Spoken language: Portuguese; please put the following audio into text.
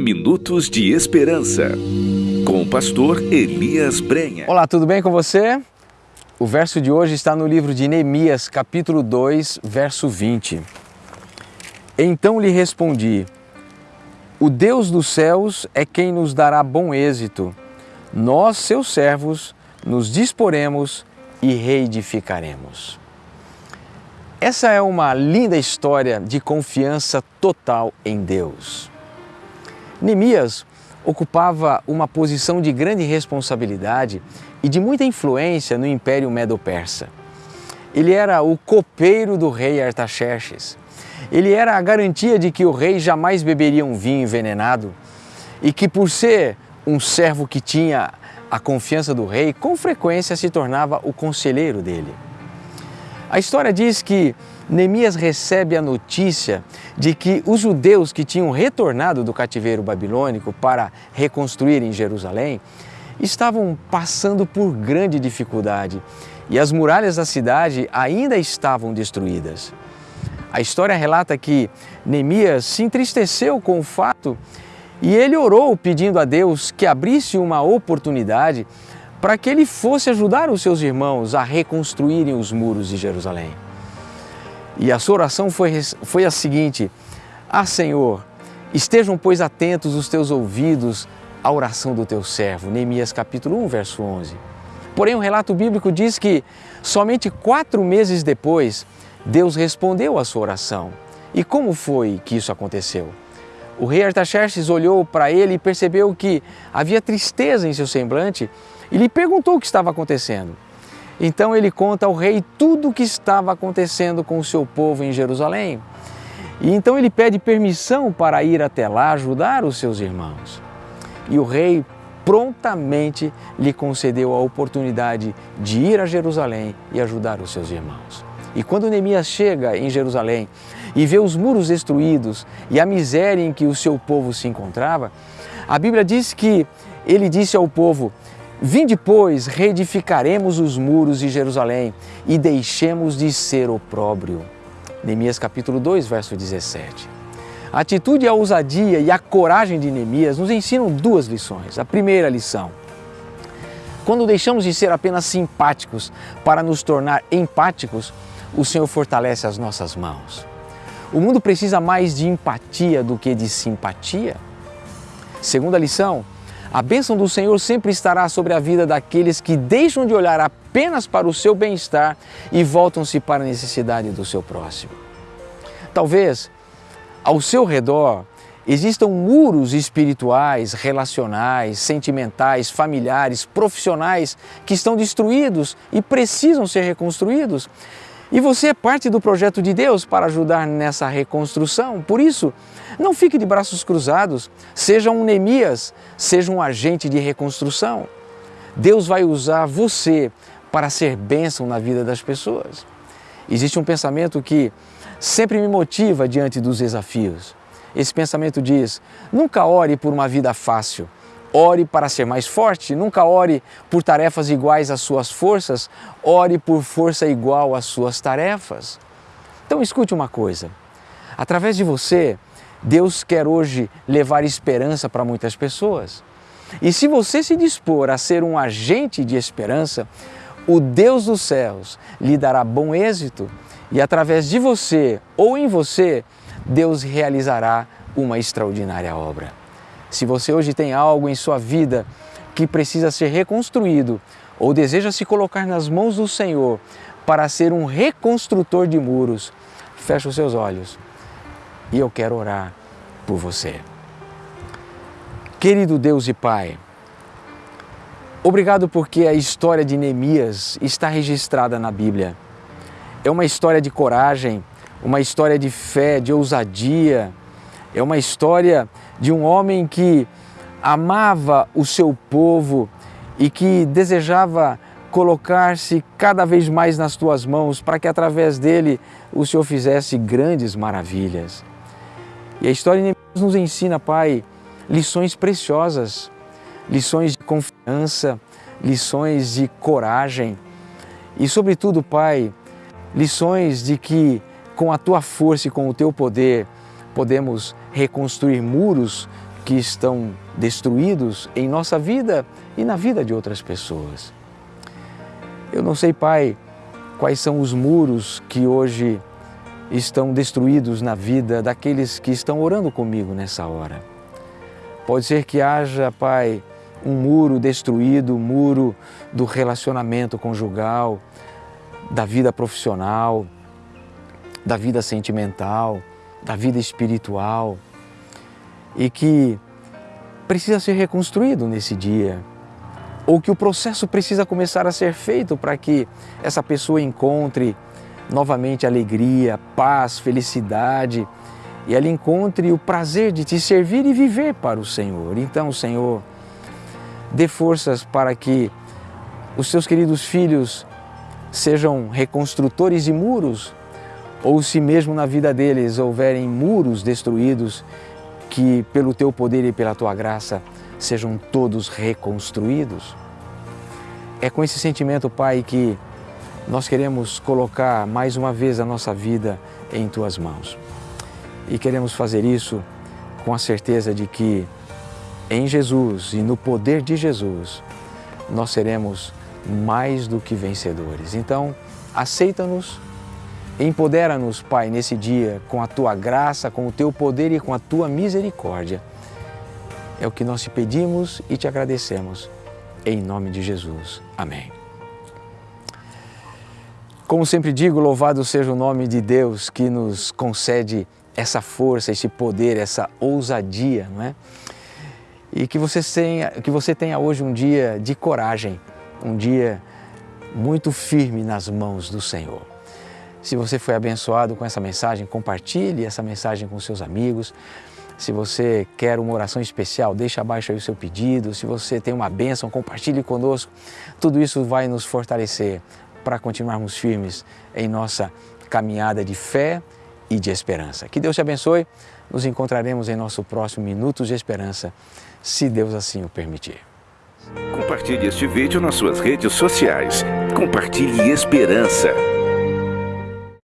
Minutos de Esperança, com o pastor Elias Brenha. Olá, tudo bem com você? O verso de hoje está no livro de Neemias, capítulo 2, verso 20. Então lhe respondi: O Deus dos céus é quem nos dará bom êxito. Nós, seus servos, nos disporemos e reedificaremos. Essa é uma linda história de confiança total em Deus. Neemias ocupava uma posição de grande responsabilidade e de muita influência no Império Medo-Persa. Ele era o copeiro do rei Artaxerxes. Ele era a garantia de que o rei jamais beberia um vinho envenenado e que, por ser um servo que tinha a confiança do rei, com frequência se tornava o conselheiro dele. A história diz que Neemias recebe a notícia de que os judeus que tinham retornado do cativeiro babilônico para reconstruir em Jerusalém estavam passando por grande dificuldade e as muralhas da cidade ainda estavam destruídas. A história relata que Neemias se entristeceu com o fato e ele orou pedindo a Deus que abrisse uma oportunidade para que ele fosse ajudar os seus irmãos a reconstruírem os muros de Jerusalém. E a sua oração foi, foi a seguinte: Ah, Senhor, estejam, pois, atentos os teus ouvidos à oração do teu servo. Neemias capítulo 1, verso 11. Porém, o relato bíblico diz que somente quatro meses depois, Deus respondeu à sua oração. E como foi que isso aconteceu? O rei Artaxerxes olhou para ele e percebeu que havia tristeza em seu semblante e lhe perguntou o que estava acontecendo. Então ele conta ao rei tudo o que estava acontecendo com o seu povo em Jerusalém. E então ele pede permissão para ir até lá ajudar os seus irmãos. E o rei prontamente lhe concedeu a oportunidade de ir a Jerusalém e ajudar os seus irmãos. E quando Neemias chega em Jerusalém e vê os muros destruídos e a miséria em que o seu povo se encontrava, a Bíblia diz que ele disse ao povo: Vinde, pois, reedificaremos os muros de Jerusalém e deixemos de ser opróbrio. Neemias capítulo 2, verso 17. A atitude, a ousadia e a coragem de Neemias nos ensinam duas lições. A primeira lição, quando deixamos de ser apenas simpáticos para nos tornar empáticos, o Senhor fortalece as nossas mãos. O mundo precisa mais de empatia do que de simpatia. Segunda lição, a bênção do Senhor sempre estará sobre a vida daqueles que deixam de olhar apenas para o seu bem-estar e voltam-se para a necessidade do seu próximo. Talvez ao seu redor existam muros espirituais, relacionais, sentimentais, familiares, profissionais que estão destruídos e precisam ser reconstruídos. E você é parte do projeto de Deus para ajudar nessa reconstrução. Por isso, não fique de braços cruzados, seja um Neemias, seja um agente de reconstrução. Deus vai usar você para ser bênção na vida das pessoas. Existe um pensamento que sempre me motiva diante dos desafios. Esse pensamento diz: nunca ore por uma vida fácil, Ore para ser mais forte, nunca ore por tarefas iguais às suas forças, ore por força igual às suas tarefas. Então escute uma coisa: através de você, Deus quer hoje levar esperança para muitas pessoas. E se você se dispor a ser um agente de esperança, o Deus dos céus lhe dará bom êxito e através de você ou em você, Deus realizará uma extraordinária obra. Se você hoje tem algo em sua vida que precisa ser reconstruído ou deseja se colocar nas mãos do Senhor para ser um reconstrutor de muros, feche os seus olhos e eu quero orar por você. Querido Deus e Pai, obrigado porque a história de Neemias está registrada na Bíblia. É uma história de coragem, uma história de fé, de ousadia, é uma história de um homem que amava o seu povo e que desejava colocar-se cada vez mais nas tuas mãos para que através dele o Senhor fizesse grandes maravilhas. E a história de nos ensina, Pai, lições preciosas, lições de confiança, lições de coragem e, sobretudo, Pai, lições de que com a tua força e com o teu poder podemos reconstruir muros que estão destruídos em nossa vida e na vida de outras pessoas. Eu não sei, Pai, quais são os muros que hoje estão destruídos na vida daqueles que estão orando comigo nessa hora. Pode ser que haja, Pai, um muro destruído, um muro do relacionamento conjugal, da vida profissional, da vida sentimental, da vida espiritual e que precisa ser reconstruído nesse dia ou que o processo precisa começar a ser feito para que essa pessoa encontre novamente alegria, paz, felicidade e ela encontre o prazer de te servir e viver para o Senhor. Então, Senhor, dê forças para que os seus queridos filhos sejam reconstrutores de muros, ou se mesmo na vida deles houverem muros destruídos, que pelo teu poder e pela tua graça sejam todos reconstruídos. É com esse sentimento, Pai, que nós queremos colocar mais uma vez a nossa vida em tuas mãos. E queremos fazer isso com a certeza de que em Jesus e no poder de Jesus nós seremos mais do que vencedores. Então, aceita-nos, empodera-nos, Pai, nesse dia com a tua graça, com o teu poder e com a tua misericórdia. É o que nós te pedimos e te agradecemos. Em nome de Jesus. Amém. Como sempre digo, louvado seja o nome de Deus que nos concede essa força, esse poder, essa ousadia, não é? E que você tenha, que você tenha hoje um dia de coragem, um dia muito firme nas mãos do Senhor. Se você foi abençoado com essa mensagem, compartilhe essa mensagem com seus amigos. Se você quer uma oração especial, deixe abaixo aí o seu pedido. Se você tem uma bênção, compartilhe conosco. Tudo isso vai nos fortalecer para continuarmos firmes em nossa caminhada de fé e de esperança. Que Deus te abençoe. Nos encontraremos em nosso próximo Minutos de Esperança, se Deus assim o permitir. Compartilhe este vídeo nas suas redes sociais. Compartilhe esperança.